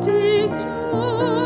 오직 주.